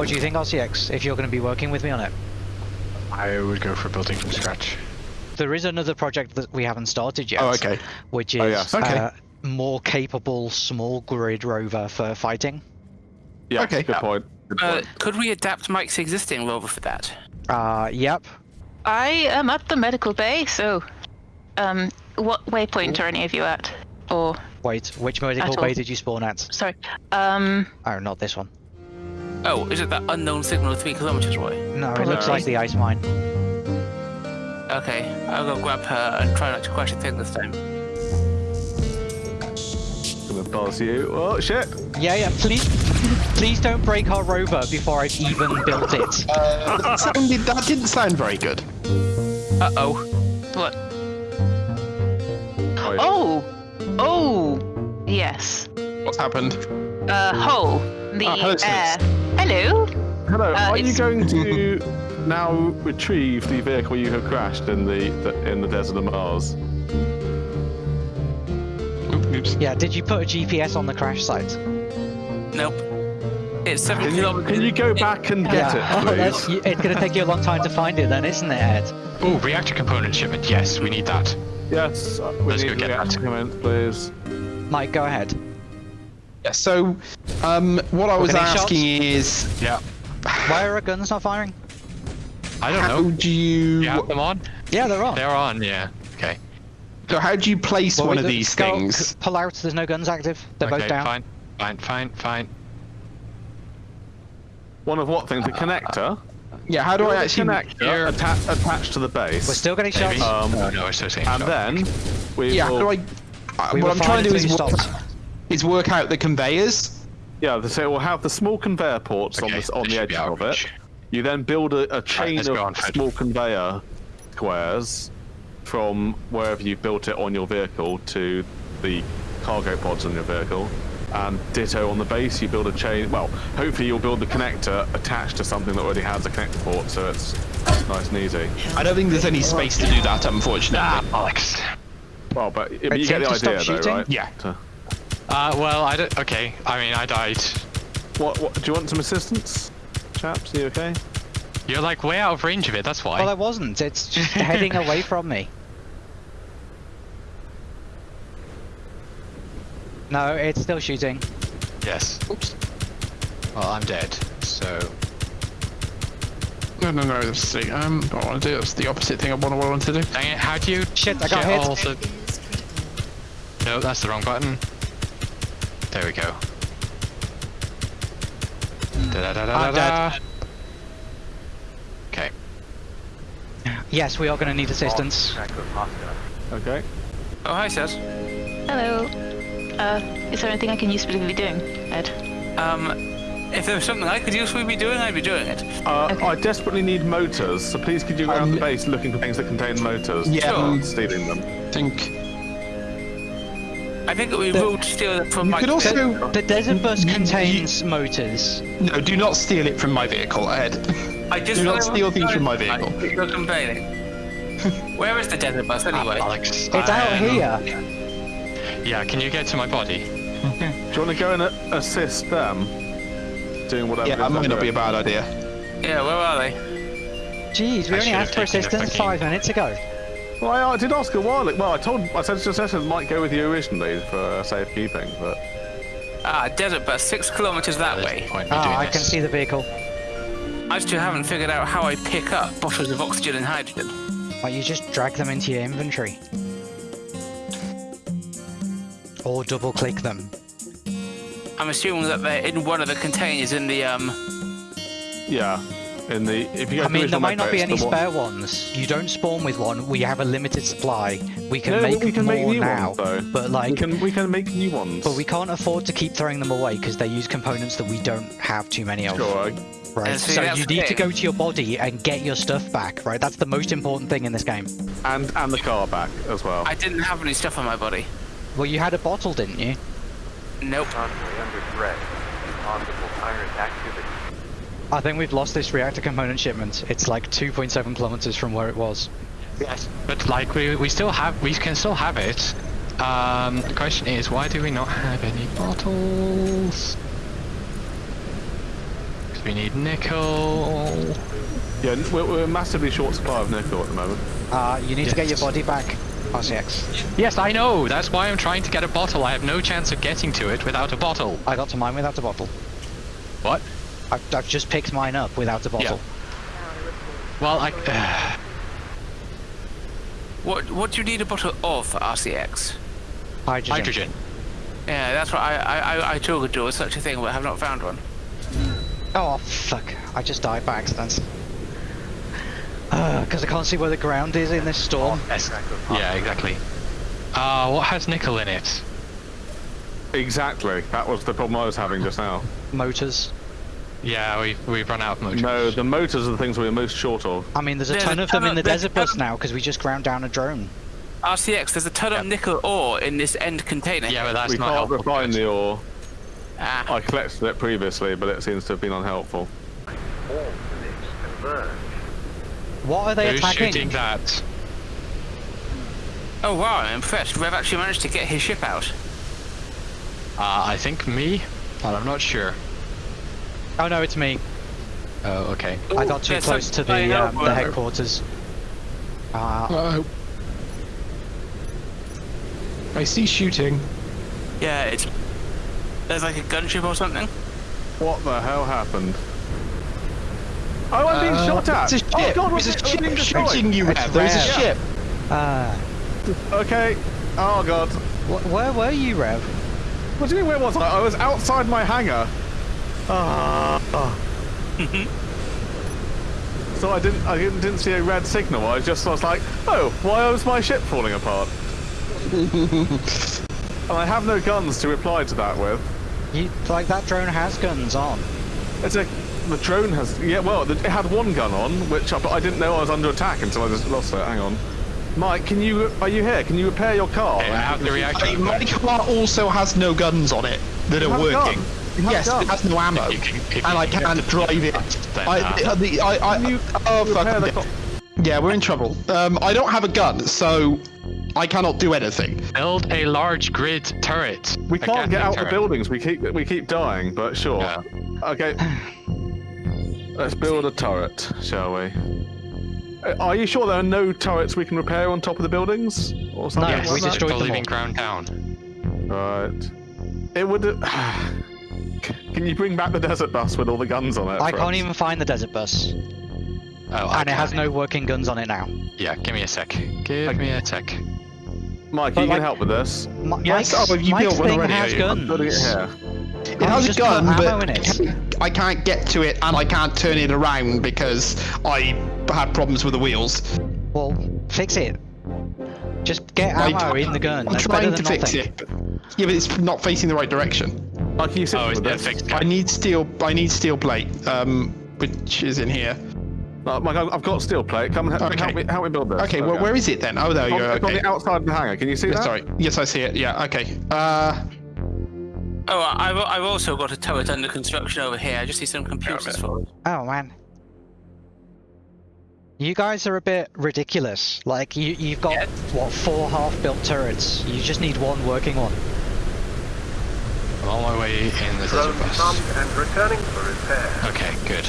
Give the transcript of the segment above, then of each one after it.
What do you think, RCX, if you're going to be working with me on it? I would go for building from scratch. There is another project that we haven't started yet. Oh, okay. Which is Oh, yes. Okay. uh, more capable small grid rover for fighting. Yeah, Okay. good point. Good Uh, could we adapt Mike's existing rover for that? Uh, yep. I am at the medical bay, so um, what waypoint are any of you at? Or Wait, which medical bay did you spawn at? sorry, um, Oh, not this one. Oh, is it that unknown signal three kilometers away? No, it looks like the ice mine. Okay, I'll go grab her and try not to crash the thing this time. Gonna buzz you. Oh shit! Yeah, yeah. Please, please don't break our rover before I've even built it. that, sounded, that didn't sound very good. Uh oh. what? Oh. Oh, yes. What's happened? Uh, Hull, the Ah, hello, air. Hello. Hello. uh, are you going to now retrieve the vehicle you have crashed in the, the in the desert of Mars? Oops. Yeah, did you put a GPS on the crash site? Nope. It's seven Can you, kilometers. can you go back and get yeah. it, That's- please? it's gonna take you a long time to find it then, isn't it, Ed? Oh, reactor component shipment. Yes, we need that. yes. We Let's need go get that. Component, please. Mike, go ahead. Yeah, so, um, what I was getting asking is, Yeah. Why are our guns not firing? I don't how know. do you, You have them on? Yeah, they're on. They're on. Yeah. Okay. so how do you place Well, one of these go- things? Pull out. There's no guns active. They're okay. both down. Fine. Fine. Fine. Fine. One of what things? The connector. Yeah, how do I actually? connector atta- attached to the base. We're still getting Maybe. shots. Um, oh no, it's the same. and shot. then we Yeah, how will, do I? Uh, we what I'm trying to do is you work, stopped. is work out the conveyors. Yeah, the- so we'll have the small conveyor ports on Okay, the on this the edge of reach. it. You then build a, a chain let's on, of small conveyor squares from wherever you've built it on your vehicle to the cargo pods on your vehicle. And ditto on the base, you build a chain. Well, hopefully you'll build the connector attached to something that already has a connector port, so it's nice and easy. I don't think there's any space to do that, unfortunately. Ah, Alex. Well, but, but you It's get the stop idea, though, shooting? right? Yeah. To- Uh, well, I don't. Okay. I mean, I died. what, what? Do you want some assistance, chaps? Are you okay? You're like way out of range of it. That's why. Well, I wasn't. It's just heading away from me. No, it's still shooting. yes. Oops. Well, I'm dead. So. No, no, no. That's the, um, what I want to do. That's the opposite thing of what I want to do. Dang it! How do you? Shit, I got hit. all the- No, that's the wrong button. There we go. Da da da da I'm dead. Okay. Yes, we are going to need assistance. Okay. Oh, hi, Seth. Hello. Uh, is there anything I can use specifically doing, Ed? Um, if there was something I could usefully be doing, I'd be doing it. Uh, Okay. I desperately need motors, so please could you go around Um, the base looking for things that contain motors? Yeah, Not um, stealing them. Think. I think we The- will steal it from You Mike's could also. vehicle. The desert bus You- you- contains motors. No, do not steal it from my vehicle, Ed. I just do not steal things from my vehicle. find You're complaining. Where is the desert bus ah, anyway? Alex. It's out here. Yeah. Can you get to my body? Do you want to go and assist them doing whatever? Yeah, it that is might not be a bad idea. Yeah, where are they? Jeez, we I only asked for assistance five minutes ago. Well, I, I did ask a while. Well, I told I said to Session might go with you originally for uh, safekeeping, but Ah, desert bus, six kilometers that There's way. no point in me Ah, doing I can see the vehicle. I still haven't figured out how I pick up bottles of oxygen and hydrogen. Why, you just drag them into your inventory. Or double click them. I'm assuming that they're in one of the containers in the um. yeah. In the if you go I mean, there might not be any the one- spare ones. You don't spawn with one. We have a limited supply. We can No, make we can more make new now, ones though. but we can we can make new ones. but we can't afford to keep throwing them away because they use components that we don't have too many of. Sure. Right. Yeah, see, so you need to go to your body and get your stuff back. Right. That's the most important thing in this game. And and the car back as well. I didn't have any stuff on my body. Well, you had a bottle, didn't you? Nope. constantly under threat. Possible pirate activity. I think we've lost this reactor component shipment. It's like 2.7 kilometers from where it was. Yes. But like we we still have we can still have it. Um, the question is why do we not have any bottles? because we need nickel. Yeah, we're, we're massively short supply of nickel at the moment. Uh, you need to get your body back, RCX. Yes, I know. That's why I'm trying to get a bottle. I have no chance of getting to it without a bottle. I got to mine without a bottle. What? I've, I've just picked mine up without a bottle. Well, I. What What do you need a bottle of for RCX? Hydrogen. hydrogen. Yeah, that's what I I I, I too could do with such a thing, but have not found one. Oh, fuck. I just died by accident. Because I can't see where the ground is in this storm. Yes. Yeah, exactly. Uh, what has nickel in it? Exactly. That was the problem I was having just now. Motors. Yeah, we've we've run out of motors. No, the motors are the things we're most short of. I mean, there's a There's ton a of them ton in the of- desert bus now because we just ground down a drone. RCX, there's a ton of nickel ore in this end container. Yeah, but that's we not can't helpful. refine the ore. Ah, I collected it previously, but it seems to have been unhelpful. All units converge. What are they Who's attacking? shooting that? oh wow, I'm impressed. Rev actually managed to get his ship out. Uh, I think me, but I'm not sure. Oh no, it's me. Oh, okay. I got too close to the, um, the headquarters. Uh, Uh, I see shooting. Yeah, it's there's like a gunship or something. What the hell happened? Oh, I'm being Uh, shot at! There's a Oh god, There's we're a being ship shooting you. It's Rev. There's a Rev. ship. uh, Okay. Oh god. wh- where were you, Rev? What do you mean, where was I? I was outside my hangar. Ah. so I didn't, I didn't, didn't see a red signal. I just was like, oh, why was my ship falling apart? and I have no guns to reply to that with. You like that drone has guns on. It's a, the drone has, yeah, well, the, it had one gun on, which I, but I didn't know I was under attack until I just lost it. Hang on. Mike, can you, are you here? Can you repair your car? I have the reactor. Hey, my car also has no guns on it that are have a working. Gun. You have a Yes, gun. it has no ammo, You can- if you and I can can't get drive it. guns, then, I, uh, the, I, I, you oh repair the fuck. Yeah, we're in trouble. Um, I don't have a gun, so I cannot do anything. Build a large grid turret. We A can't get Gatling out the buildings. We keep we keep dying, but sure. Yeah. Okay. Let's build a turret, shall we? Uh, Are you sure there are no turrets we can repair on top of the buildings? Or something No, Yes, like we that? destroyed for them leaving all. ground down. Right. It would. Can you bring back the desert bus with all the guns on it? I can't us? even find the desert bus, Oh, I and it has no working guns on it now. Yeah, give me a sec. Give me a sec. Mike, But you like- can help with this. Mi- Yes, Mike's, oh, you Mike's built one already, has are you? guns. It. It has a gun, but I can't, I can't get to it, and I can't turn it around because I had problems with the wheels. Well, fix it. Just get I- ammo in the gun. I'm That's trying to than fix nothing. it. Yeah, but it's not facing the right direction. Mike, can you sit Oh, it's with this? fixed. I need steel. I need steel plate, um, which is in here. Uh, Mike, I've I've got steel plate. Come and help, Okay. help me. Help me build this. Okay, well, where is it then? Oh, there you On, go. it's on the outside of the hangar. Can you see Yeah, that? Sorry. Yes, I see it. Yeah. Okay. Uh, Oh, I've I've also got a turret under construction over here. I just see some computers for it. Oh man. You guys are a bit ridiculous. Like you, you've got Yeah. what four half-built turrets. You just need one working one. I'm on my way in the Drone desert bus. and returning for repair. Okay, good.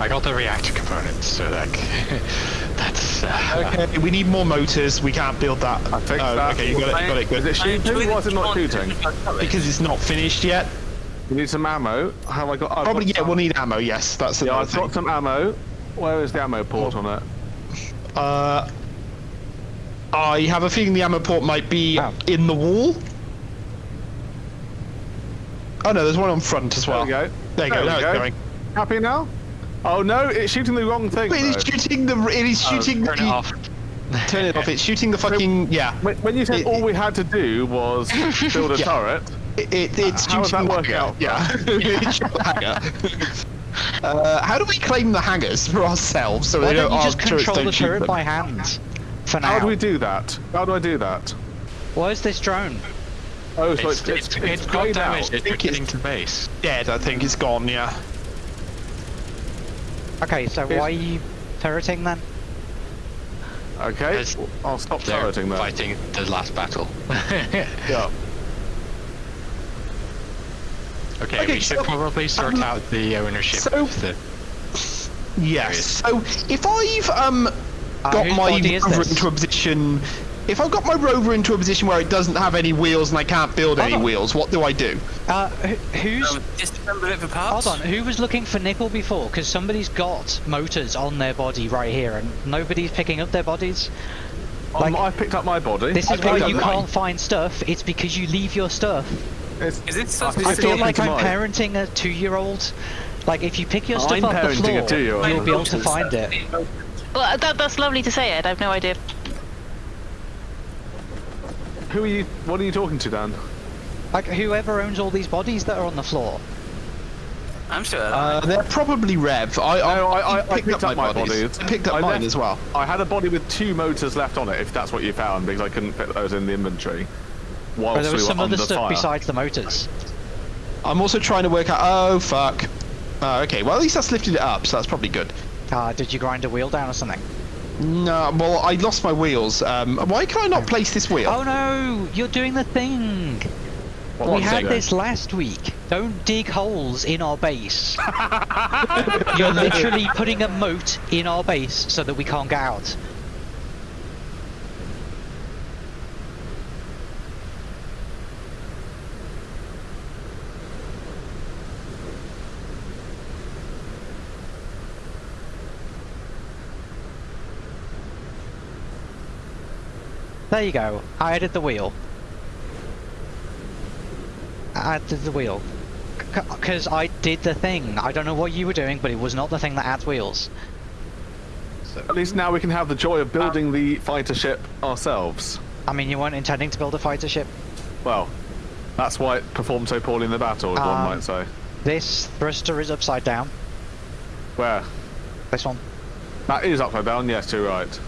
I got the reactor components, so like that's uh, okay. We need more motors. We can't build that. I fixed oh, that. Okay, you got it. Got it. Good. Is it shooting? Why is it not shooting? Because it's not finished yet. We need some ammo. Have I got? I've Probably. got Yeah, we'll need ammo. Yes, that's Yeah, another I've thing. got some ammo. Where is the ammo port on it? Uh, I have a feeling the ammo port might be Oh. in the wall. Oh no, there's one on front as well. There well. we go. There you There go. we Now go. it's going. Happy now? Oh no, it's shooting the wrong thing. But it is though. shooting the. It is shooting turn the. it off. Turn it off. It's shooting the fucking. Yeah. When, when you said It- all we had to do was build a Yeah. turret, It, it, it's How is shooting that the working hangar. out? Yeah. It's shooting the hangar. Uh, how do we claim the hangars for ourselves so Why they don't don't, you just control the turret them? by hand? For now. how do we do that? How do I do that? Where's this drone? Oh, so It's, it's, it's, it's, it's got grayed damage. It's think getting it's- to base. Dead, I think it's gone. Yeah. Okay, so Here's- why are you turreting then? Okay, There's- I'll stop They're turreting then. fighting the last battle. Yeah. Okay, Okay, we should so- probably sort um, out the ownership so- of the. Yes. So if I've um got whose my rover into a position, if I've got my rover into a position where it doesn't have any wheels and I can't build any on. wheels, what do I do? Uh, who's Um, disassemble it for parts. Hold on, who was looking for nickel before? Because somebody's got motors on their body right here, and nobody's picking up their bodies. Um, Like- I picked up my body. This is why you mine. can't find stuff. It's because you leave your stuff. It's- Is it I something? I feel like I'm mine. parenting a two-year-old. Like if you pick your stuff I'm off the parenting a floor, you'll be able to find it. Well, that, that's lovely to say, Ed. I've no idea. Who are you? What are you talking to, Dan? Like whoever owns all these bodies that are on the floor. I'm sure. Uh, they're probably Rev. I, No, I- I- I picked, picked up, up my my bodies. bodies. I picked up I mine left- as well. I had a body with two motors left on it, if that's what you found, because I couldn't fit those in the inventory. Whilst But there was we some other stuff fire. besides the motors. I'm also trying to work out. Oh fuck. Uh, okay. Well, at least that's lifted it up, so that's probably good. Uh, did you grind a wheel down or something? No, well, I lost my wheels. Um, why can I not place this wheel? Oh no, you're doing the thing. What we had this last week. Don't dig holes in our base. You're literally putting a moat in our base so that we can't get out. There you go. I added the wheel. I added the wheel. Because I did the thing. I don't know what you were doing, but it was not the thing that adds wheels. So At least now we can have the joy of building the fighter ship ourselves. I mean, you weren't intending to build a fighter ship. Well, that's why it performed so poorly in the battle, as one Um, might say. This thruster is upside down. Where? This one. That is upside down, yes, you're right.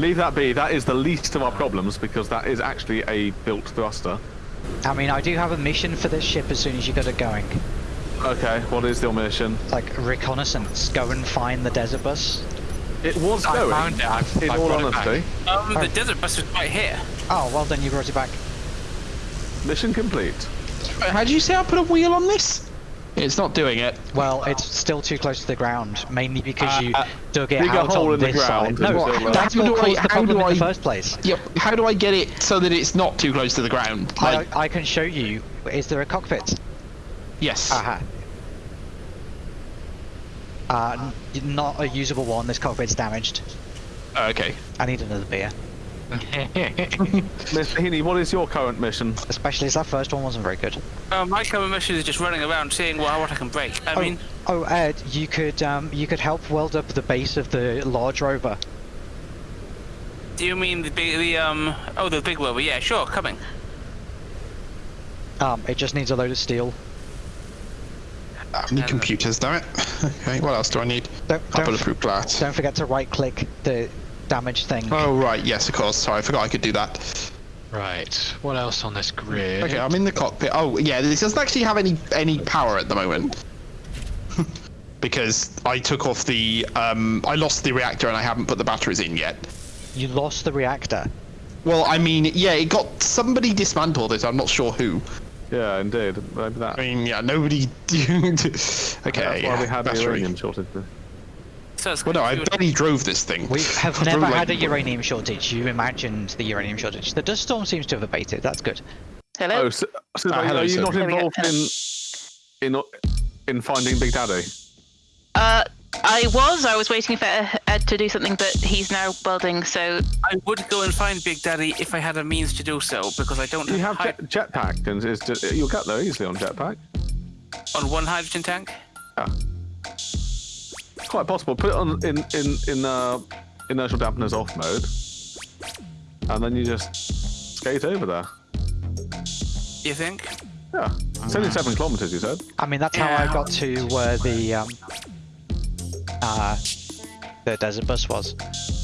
Leave that be, that is the least of our problems, because that is actually a built thruster. I mean, I do have a mission for this ship as soon as you get it going. Okay, what is your mission? Like, reconnaissance. Go and find the desert bus. It was I going, found it. I've, in I've all brought it back. honesty. um, the desert bus is right here. Oh, well then you brought it back. Mission complete. How do you say I put a wheel on this? It's not doing it. Well, it's still too close to the ground, mainly because you Uh, dug it dig a out hole on in the this ground side. No, build a- that's what do I- caused the problem do in the first place. Yep. How do I get it so that it's not too close to the ground? Like, I, I can show you. Is there a cockpit? yes. Aha. Uh, n- not a usable one. This cockpit's damaged. okay. I need another beer. Mr. Heaney, what is your current mission? Especially as that first one wasn't very good. Uh, my current mission is just running around seeing what, what I can break. I oh, mean, oh, Ed, you could um, you could help weld up the base of the large rover. do you mean the big, the um, oh, the big rover? Yeah, sure, coming. Um, it just needs a load of steel. I need computers, damn it. Okay, what else do I need? Don't A don't, bulletproof glass. don't forget to right-click the damaged thing. Oh, right, yes, of course. Sorry, I forgot I could do that. Right. What else on this grid? Okay, I'm in the cockpit. Oh, yeah, this doesn't actually have any any power at the moment. because I took off the, um, I lost the reactor and I haven't put the batteries in yet. You lost the reactor. Well, I mean, yeah, it got, somebody dismantled it, I'm not sure who. Yeah, indeed. Maybe that. I mean, yeah, nobody... okay, That's why yeah, we had the battery. uranium shortage. So Well, no, I confused. barely drove this thing. We have I never drove, had a uranium shortage. You imagined the uranium shortage. The dust storm seems to have abated. That's good. Hello? Oh, so, so Ah, are, hello, are you sir. not There we go. involved in, in in finding Big Daddy? Uh, I was. I was waiting for Ed to do something, but he's now welding, so I would go and find Big Daddy if I had a means to do so, because I don't You have have jet, jetpack, and it's just, you'll get there easily on jetpack. on one hydrogen tank. Yeah. Quite possible. Put it on in in in uh, inertial dampeners off mode, and then you just skate over there. You think? Yeah, it's only seven kilometers. You said. I mean, that's how I got to where the um, uh, the desert bus was.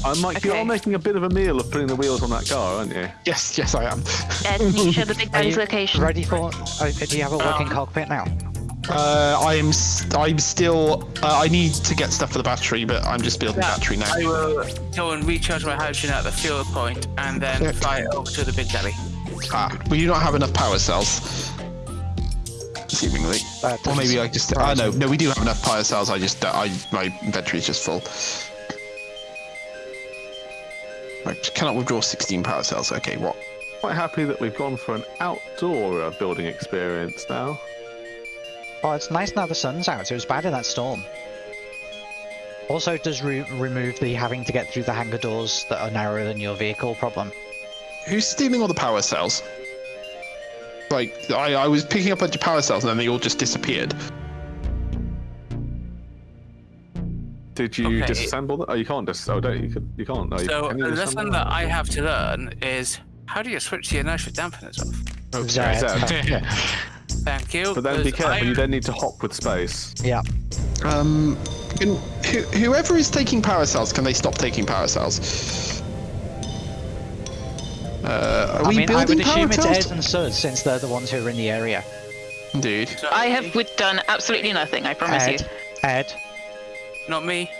I'm like, Okay. you're making a bit of a meal of putting the wheels on that car, aren't you? Yes, yes, I am. Ed, can you show the Big Are Daddy's you location? ready for? Uh, do you have a working Um, cockpit now? Uh, I am. St- I'm still. Uh, I need to get stuff for the battery, but I'm just building the battery now. I will go and recharge my hydrogen at the fuel point and then Yeah. fly it over to the Big Daddy. Ah, well, you don't have enough power cells. seemingly. Or maybe doesn't I just. surprise I know. me. No, we do have enough power cells. I just. I my inventory is just full. I cannot withdraw 16 power cells. Okay, what? Quite happy that we've gone for an outdoor uh, building experience now. Oh, it's nice now the sun's out. It was bad in that storm. Also, it does re- remove the having to get through the hangar doors that are narrower than your vehicle problem. Who's stealing all the power cells? Like, I, I was picking up a bunch of power cells and then they all just disappeared. Did you Okay. disassemble them? Oh, you can't dis. Oh, don't you? Can, you can't. No, you, So can a you lesson that? I have to learn is how do you switch the inertia dampeners off? Oh, Zed. Zed. Thank you. But then be careful. I- You then need to hop with space. Yeah. Um, can, who, whoever is taking power cells, can they stop taking power cells? Uh, are I we mean, I building would assume it's? Ed and Sud since they're the ones who are in the area. Indeed. I have done absolutely nothing. I promise you. Ed, Ed, not me.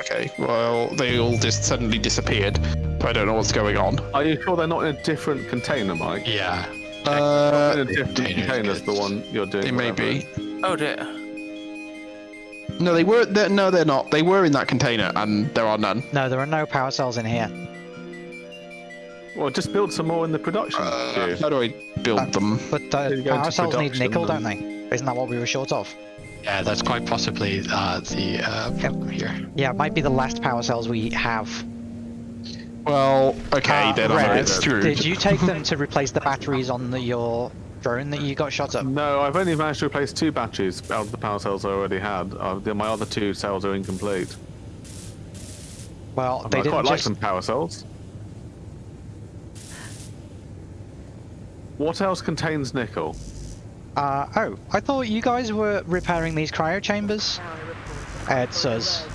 Okay, well, they all just suddenly disappeared. I don't know what's going on. Are you sure they're not in a different container, Mike? Yeah. Uh, in a different container's container is the one you're doing. they may be. Oh dear. No, they were. They're, no, they're not. They were in that container, and there are none. no, there are no power cells in here. Well, just build some more in the production Uh, how do I build them? But uh, They go power cells need production nickel, don't they? Isn't that what we were short of? Yeah, that's quite possibly uh, the uh, problem here. Yeah, it might be the last power cells we have. Well, okay, Uh, then I'm a Rev, screwed. Did you take them to replace the batteries on the, your drone that you got shot up? No, I've only managed to replace two batteries out of the power cells I already had. Uh, my other two cells are incomplete. Well, I they quite didn't like just. some power cells. What else contains nickel? Uh, oh, I thought you guys were repairing these cryo chambers. Ed says.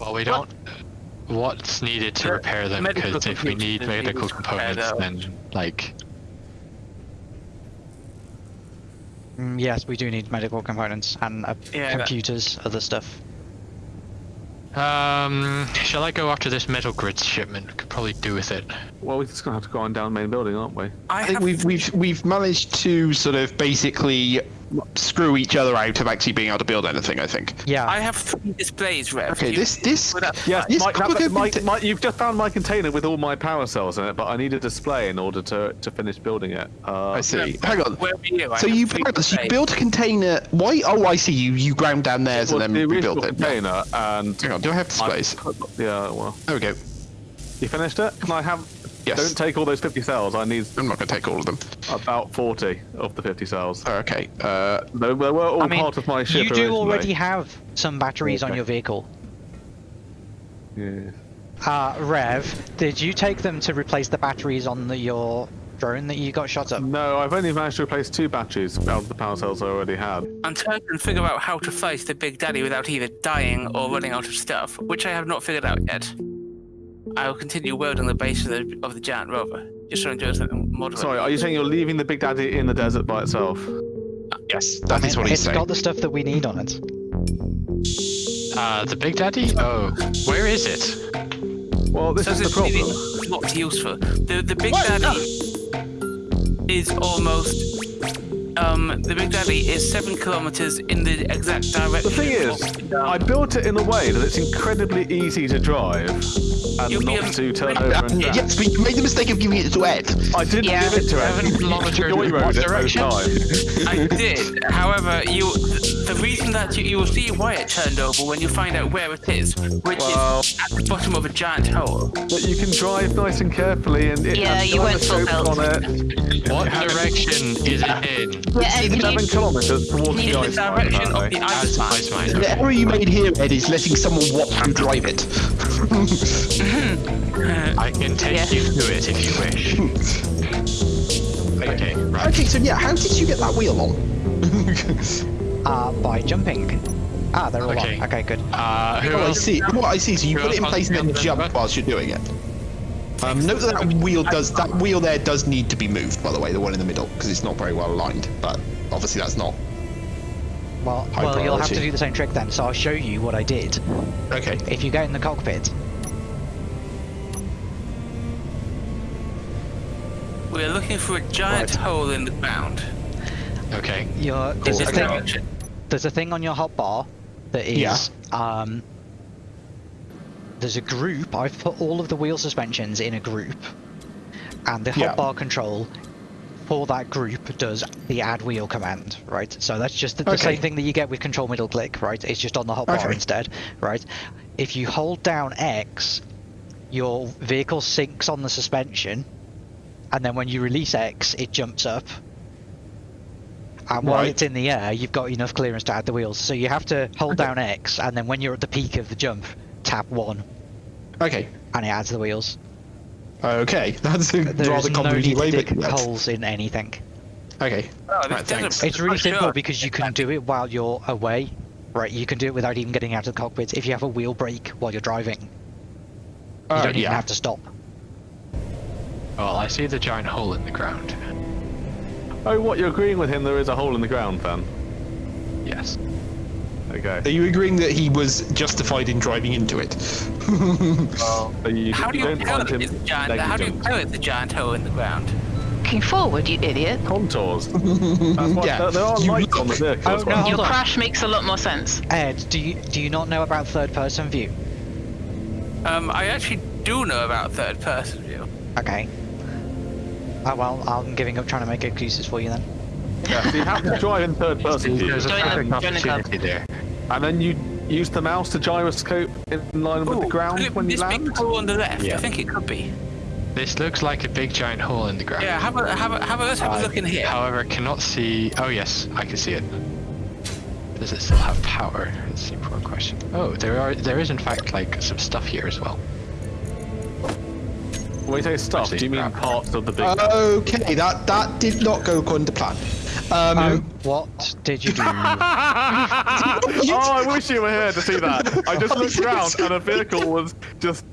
Well, we don't. What's needed to repair them? Because if we need medical needed to repair components, then like Mm, yes, we do need medical components and uh, Yeah, that- computers, other stuff. Um, shall I go after this metal grid shipment? Could probably do with it. Well, we're just gonna have to go on down the main building, aren't we? I, I think have we've we've we've managed to sort of basically screw each other out of actually being able to build anything. I think. Yeah. I have three displays, Rev. Okay, You- this this Would that- Yes, This Mike, cargo that- Mike, Mike, you've just found my container with all my power cells in it, but I need a display in order to, to finish building it. Uh, I see. Hang on. Where were you? I So you three built, so you displays. built a container. Why? Oh, I see. You you ground down theirs well, and then original rebuilt it. container, and Hang on. Do I have I displays? yeah, well, There we go. you finished it? Can I have? Yes. Don't take all those 50 cells. I need I'm not going to take all of them. about 40 of the 50 cells. Oh, okay. Uh, They, they were all I mean, part of my ship you do originally. already have some batteries on your vehicle. Yeah. Uh, Rev, did you take them to replace the batteries on the, your drone that you got shot up? No, I've only managed to replace two batteries out of the power cells I already had. Until I can figure out how to face the Big Daddy without either dying or running out of stuff, which I have not figured out yet. I will continue welding the base of the, of the giant rover, just so I'm doing something moderate. Sorry, are you saying you're leaving the Big Daddy in the desert by itself? yes, I that mean, is what he's it's saying. got the stuff that we need on it. Uh, the Big Daddy? Oh, where is it? Well, this So is the problem. is not useful. The the Big Daddy is almost um the Big Daddy is seven kilometers in the exact direction. The thing is, of I built it in a way that it's incredibly easy to drive and You'll not to turn over Uh, and crash. yes, but you made the mistake of giving it to Ed. I didn't Yeah. give it to him. Seven kilometers Joy in what rode it both direction? times. I did. However, you the reason that you, you will see why it turned over when you find out where it is, which Well- is at the bottom of a giant hole. But you can drive nice and carefully, and it Yeah, has you went full belt. on it. What direction is it in? Yeah, Ed, can Seven kilometers towards the the ice mine, direction of the ice mine. mine. The error you made here, Ed, is letting someone watch you drive it. I can take Yeah. you to it if you wish. Okay, right. Okay, so yeah, how did you get that wheel on? Uh, by jumping. Ah, they're all Okay. on. Okay, good. Uh, who Oh, I else? see. What I see. So you put it in place and then jump jump? whilst you're doing it. Um, note that that wheel does that wheel there does need to be moved. By the way, the one in the middle because it's not very well aligned. But obviously that's not Well, High well, you'll have to do the same trick then. So I'll show you what I did. okay. If you go in the cockpit, We are looking for a giant Right. hole in the ground. Okay. Your there's a This thing. There's a thing on your hotbar that is Yeah. um. There's a group. I've put all of the wheel suspensions in a group, and the Yeah. hotbar control for that group does the add wheel command, right? So that's just the, the Okay. same thing that you get with control middle click, right? It's just on the hotbar Okay. instead, right? If you hold down X, your vehicle sinks on the suspension, and then when you release X, it jumps up. And while Right. it's in the air, you've got enough clearance to add the wheels. So you have to hold down X, and then when you're at the peak of the jump, tap one, Okay. and it adds the wheels. Okay. That's a There's rather no need convoluted to way of dig holes in anything. Okay. Oh, Right, desert thanks. It's really simple short. because you can do it while you're away. Right, you can do it without even getting out of the cockpit. If you have a wheel brake while you're driving, you Uh, don't even yeah. have to stop. Well, I see the giant hole in the ground. Oh, what? You're agreeing with him? There is a hole in the ground, then. Yes. Okay. Are you agreeing that he was justified in driving into it? So you, How do you don't tell find him giant? How do you negligent. tell it's a giant hole in the ground? Looking forward, you idiot. Contours. What, Yeah. there, there are You lights look- on the vehicle Oh, well. no. Your on. crash makes a lot more sense. Ed, do you do you not know about third person view? Um, I actually do know about third person view. Okay. Oh well, I'm giving up trying to make excuses for you then. Yeah, so you have to drive in third person view, There's a Join the- perfect join the club. opportunity there. And then you use the mouse to gyroscope in line with the ground could it when be you this land. big hole on the left. Yeah. I think it could be. This looks like a big giant hole in the ground. Yeah, have a have a have a let's have a I, look in here. However, I cannot see. Oh yes, I can see it. Does it still have power? It's the important question. Oh, there are. There is in fact like some stuff here as well. When you say stuff, Actually, do you mean crap. parts of the big? okay, that that did not go according to plan. Um, Oh, what did you do? oh, I wish you were here to see that. I just looked around and a vehicle was just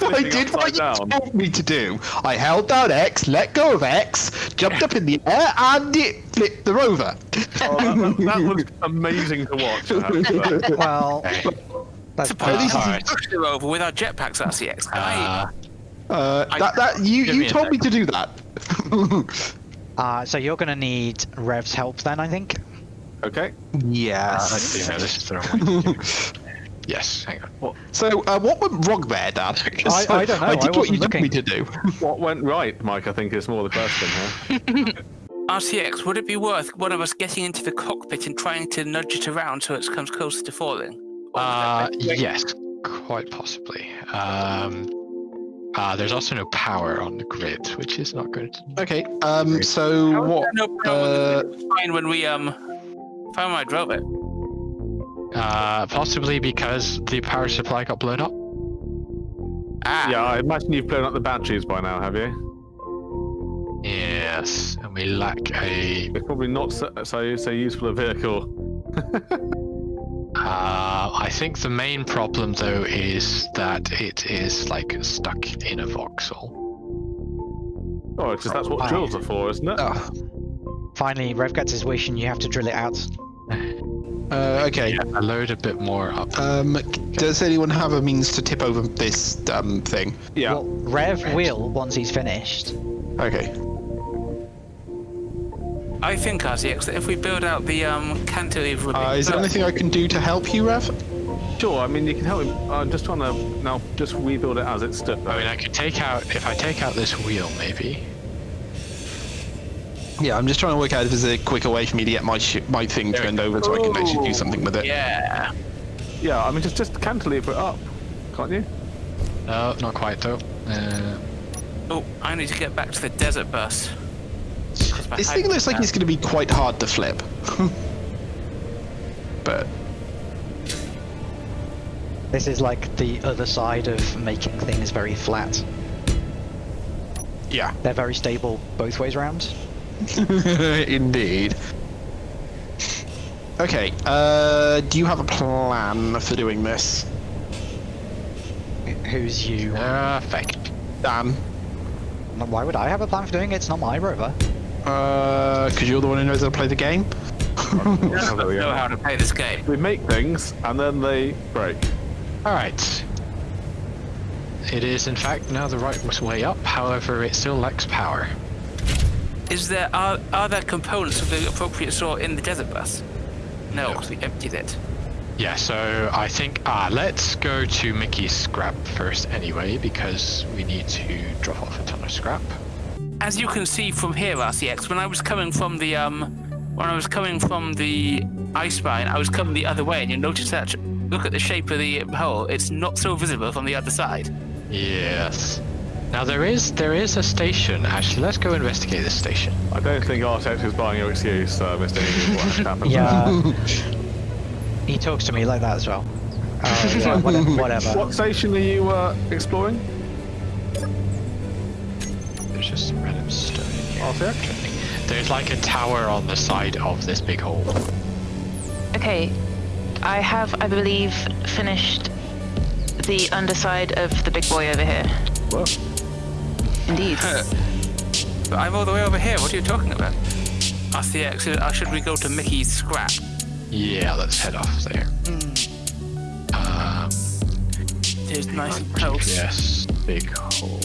I did what upside you down. told me to do. I held down X, let go of X, jumped up in the air, and it flipped the rover. Oh, that, that, that was amazing to watch. I have to say. well, that's Suppose pretty least we alright. pushed it over with our jetpacks RCX. Uh, Uh, that, that you Give you me told me to do that. Uh, so you're gonna need Rev's help then, I think. Okay. yes. actually, no, this is the wrong one. yes, hang on. So, uh, what went wrong there, Dan? 'Cause I- I don't know, I I did what you wasn't told me to do. What went right, Mike? I think is more the question here. RCX, would it be worth one of us getting into the cockpit and trying to nudge it around so it comes closer to falling? Uh, would that be- yes, quite possibly. Um, uh, there's also no power on the grid, which is not good. Okay. Um. So How is what? no power on the uh, grid? Fine when we um, fine when I drove it. Uh, possibly because the power supply got blown up. Ah, Yeah, I imagine you've blown up the batteries by now, have you? Yes, and we lack a. It's probably not so so, so useful a vehicle. Uh, I think the main problem though is that it is like stuck in a voxel. Oh, it's just that's what drills are for, isn't it? oh, Finally, Rev gets his wish, and you have to drill it out. uh, okay. Yeah, I load a bit more up. Um. Does anyone have a means to tip over this um thing? Yeah. Well, Rev will once he's finished. Okay. I think RCX that if we build out the um cantilever, Uh, is there anything I can do to help you, Rev? Sure. I mean, you can help him. I'm just trying to now just rebuild it as it stood. I mean, I could take out if I take out this wheel, maybe. Yeah, I'm just trying to work out if there's a quicker way for me to get my sh- my thing There turned over so I can actually do something with it. Yeah. Yeah. I mean, just just cantilever it up, can't you? No, not quite though. Uh, Oh, I need to get back to the desert bus. 'Cause This thing looks like it's going to be quite hard to flip. but This is like the other side of making things very flat. yeah, They're very stable both ways round. indeed. Okay. Uh, do you have a plan for doing this, Who's you? perfect. Dan? Why would I have a plan for doing it? It's not my rover. Uh, because you're the one who knows how to play the game. There we know how to play this game. We make things and then they break. All right. It is in fact now the right way up. However, it still lacks power. Is there are are there components of the appropriate sort in the desert bus? No, No. 'cause we emptied it. Yeah, so I think ah, let's go to Mickey's scrap first anyway, because we need to drop off a ton of scrap. As you can see from here, RCX, when I was coming from the um, when I was coming from the ice mine, I was coming the other way, and you notice that. Look at the shape of the hole; it's not so visible from the other side. Yes. Now there is there is a station. Actually, let's go investigate this station. I don't think RCX is buying your excuse, uh, Mr. Egan. Yeah. he talks to me like that as well. Oh, yeah, whatever. whatever. What station are you uh, exploring? Stone in here. Oh, there? There's like a tower on the side of this big hole. Okay, I have, I believe, finished the underside of the big boy over here. Whoa. Indeed. But I'm all the way over here. What are you talking about? RCX, uh, should we go to Mickey's scrap? Yeah, let's head off there. Um, It's nice and close. yes, big hole.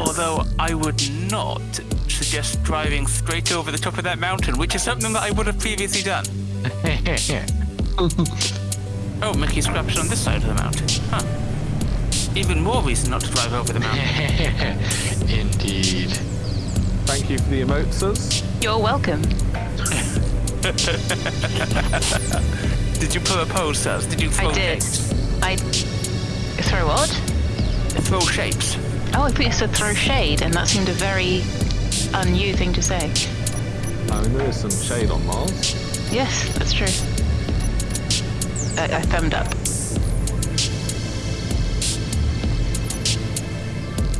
Although I would not suggest driving straight over the top of that mountain, which is something that I would have previously done. Oh, Mickey's scrap's on this side of the mountain. Huh. Even more reason not to drive over the mountain. Indeed. Thank you for the emotes. You're welcome. Did you propose, Saz? Did you throw I did. shapes? I throw what? Throw shapes. Oh, I thought you said throw shade, and that seemed a very un-you thing to say. I mean, there is some shade on Mars. Yes, that's true. I, I thumbed up.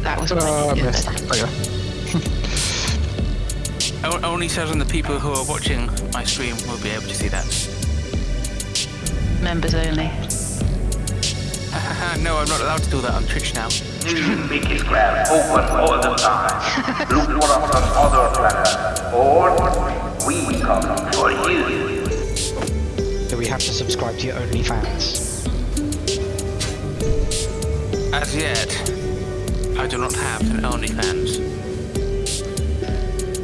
That was what I needed. O- only certain the people who are watching my stream will be able to see that. Members only. no, I'm not allowed to do that on Twitch now. Mickey's Grab open all the time. Look for us on other planets, or we come for you. Do we have to subscribe to your OnlyFans? As yet, I do not have an OnlyFans.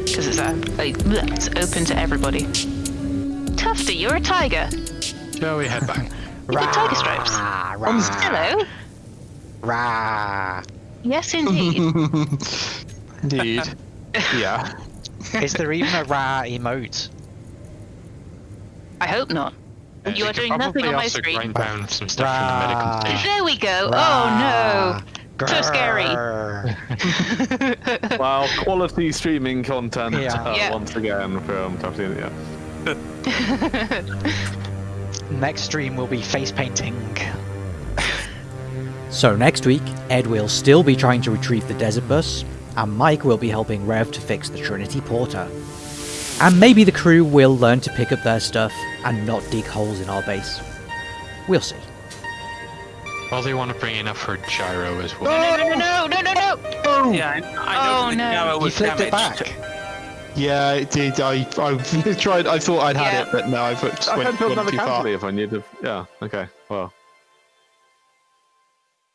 Because it's, uh, like, it's open to everybody. Tufty, you're a tiger. Shall we head back? You got tiger stripes. Rah, Hello. Rah. Yes, indeed. Indeed. yeah. Is there even a rah emote? I hope not. Uh, You are doing nothing on my screen. grind down some stuff from the medical station. There we go. Rah. Oh So scary. Wow, quality streaming content Yeah. uh, Yeah. once again from Tufty. Yeah. Next stream will be face painting. So next week, Ed will still be trying to retrieve the desert bus, and Mike will be helping Rev to fix the Trinity Porter. And maybe the crew will learn to pick up their stuff and not dig holes in our base. We'll see. Well, they want to bring enough for gyro as well. No, no, no, no, no, no. Oh! Yeah, I, I Oh, know the no. Gyro You was flipped it back. Yeah, it did. I, I tried. I thought I'd had Yeah. it, but no, I put, I went, had built went another too far. cantilever if I needed. Yeah. Okay. Well.